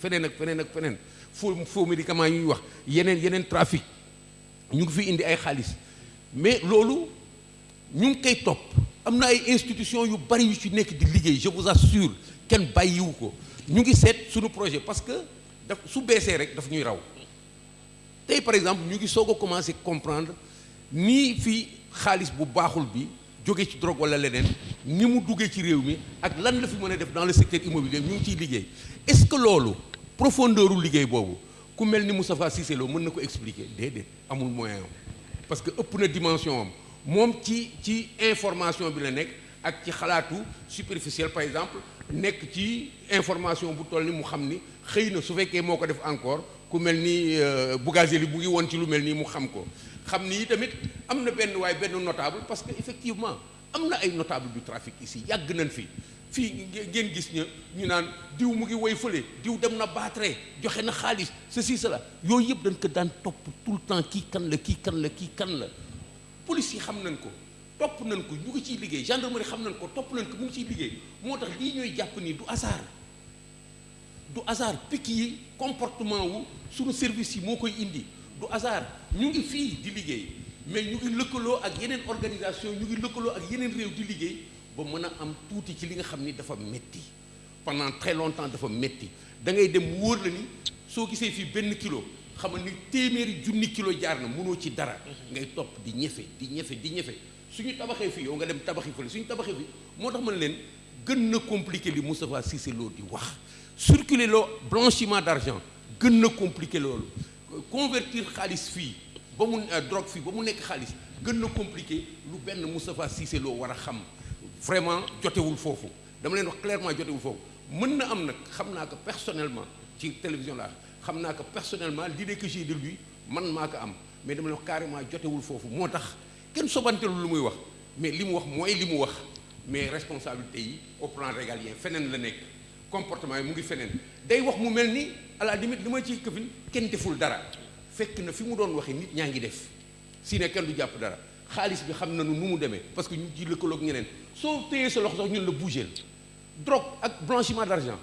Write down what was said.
feneen ak feneen ak feneen. Faux faux médicaments yi ñuy wax yeneen yeneen trafic. Ñu ngi fi indi ay xaalis. Mais loolu ñu ngi koy topp. Am ay institutions yu bari yu ci nekk di liggéey je vous assure kenn bàyyiwu ko. Ñu ngi seet suñu projet parce que daf su beesee rek daf ñuy raw. Tey par exemple ñu ngi soog a commencer comprendre nii fii xaalis bu baaxul bi jóge ci drogue wala leneen ni mu duggee ci réew mi ak lan la fi mën def dans le secteur immobilier ñu ngi liggéey. Est-ce que loolu profondeur u liggéey boobu ku mel ni Moustapha Cissé Lo mën na ko expliquer? Déedéet amul moyen parce que ëpp na dimension am. Moom ci ci information bi la nekk ak ci xalaatu superficiel par exemple nekk ci information bu toll ni mu xam ni xëy na su fekkee moo def encore ku mel ni Bougazelli bu ngi woon ci lu mel nii mu xam ko. Xam ni tamit am na benn waaye notable parce que effectivement am na ay notable du trafic ici yàgg nañ fi. Fii ngeen gis ña ñu naan diw mu ngi woy fële diw dem na baatre joxe na xaalis ceci cela. Yooyu yëpp dañ ko daan topp tout le temps kii kan la kii kan la kii kan la. Police yi xam nañ ko topp nañ ko ñu ngi ciy liggéey. Gendarmerie xam nañ ko topp nañ ko mu ngi ciy liggéey. Moo tax lii ñooy jàpp ni du hasard. Du hasard picc yi comportement wu suñu service yi moo koy indi. Du hasard ñu ngi fii di liggéey. Mais ñu ngi lëkkaloo ak organisation ñu ngi lëkkaloo ak yeneen réew di liggéey ba a am ci li nga dafa metti. Pendant très longtemps dafa metti. Da ngay dem wóor la ni soo gisee fii benn kilo ni junni kilo jaar na ci dara. Ngay di di ñefe di suñu yow nga dem suñu gën na compliqué li Moustapha Cissé Lo di wax. Circuler blanchiment d'argent gën na compliqué loolu. Convertir ba mu drogue fii ba mu nekk xaalis compliqué lu benn Moustapha Cissé Lo xam. Vraiment jotewul foofu. Dama clairement jotewul foofu. Mën na am personnellement ci télévision la xam naa ko personnellement l'idée que j'ai de lui man maa am. Mais dama leen wax carrément jotewul foofu. Moo tax kenn sobantelul lu muy wax. Mais li wax wax. Mais responsabilité yi au plan régalien feneen la comportement yi mu ngi feneen. Day wax à la limite deful dara fekk na fi mu doon si ne kenn du jàpp dara. Xaalis bi xam parce que ñu ci lëkkaloog ñeneen. Soo téyee sa loxo sax ñun la drogue blanchiment d'argent